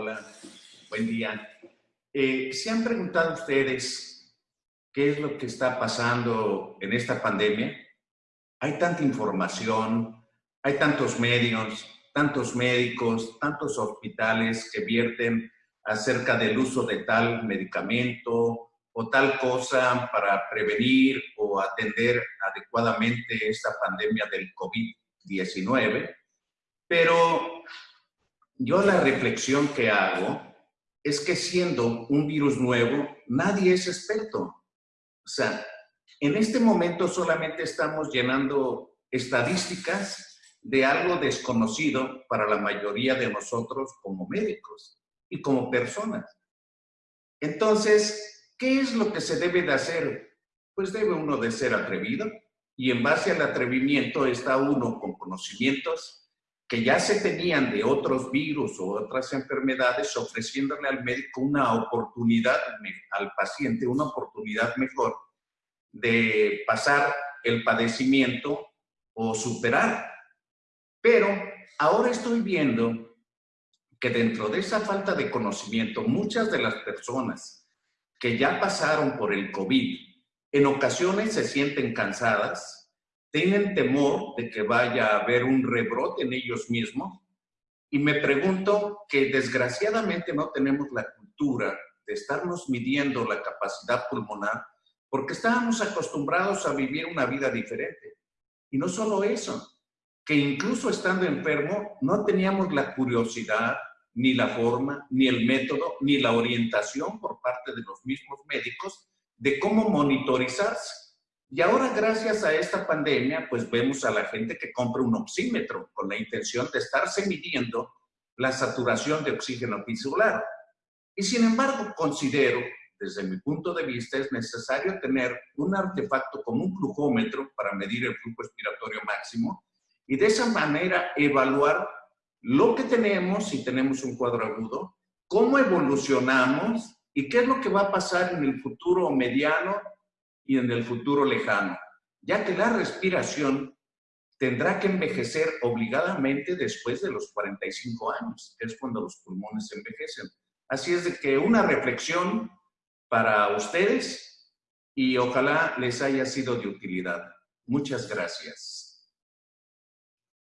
Hola, buen día. Eh, ¿Se han preguntado ustedes qué es lo que está pasando en esta pandemia? Hay tanta información, hay tantos medios, tantos médicos, tantos hospitales que vierten acerca del uso de tal medicamento o tal cosa para prevenir o atender adecuadamente esta pandemia del COVID-19. Pero yo la reflexión que hago es que siendo un virus nuevo, nadie es experto. O sea, en este momento solamente estamos llenando estadísticas de algo desconocido para la mayoría de nosotros como médicos y como personas. Entonces, ¿qué es lo que se debe de hacer? Pues debe uno de ser atrevido y en base al atrevimiento está uno con conocimientos que ya se tenían de otros virus o otras enfermedades, ofreciéndole al médico una oportunidad, al paciente una oportunidad mejor de pasar el padecimiento o superar. Pero ahora estoy viendo que dentro de esa falta de conocimiento, muchas de las personas que ya pasaron por el COVID, en ocasiones se sienten cansadas, tienen temor de que vaya a haber un rebrote en ellos mismos y me pregunto que desgraciadamente no tenemos la cultura de estarnos midiendo la capacidad pulmonar porque estábamos acostumbrados a vivir una vida diferente. Y no solo eso, que incluso estando enfermo no teníamos la curiosidad, ni la forma, ni el método, ni la orientación por parte de los mismos médicos de cómo monitorizarse. Y ahora, gracias a esta pandemia, pues vemos a la gente que compra un oxímetro con la intención de estarse midiendo la saturación de oxígeno tisular. Y sin embargo, considero, desde mi punto de vista, es necesario tener un artefacto como un flujómetro para medir el flujo respiratorio máximo y de esa manera evaluar lo que tenemos, si tenemos un cuadro agudo, cómo evolucionamos y qué es lo que va a pasar en el futuro mediano y en el futuro lejano, ya que la respiración tendrá que envejecer obligadamente después de los 45 años, es cuando los pulmones envejecen. Así es de que una reflexión para ustedes y ojalá les haya sido de utilidad. Muchas gracias.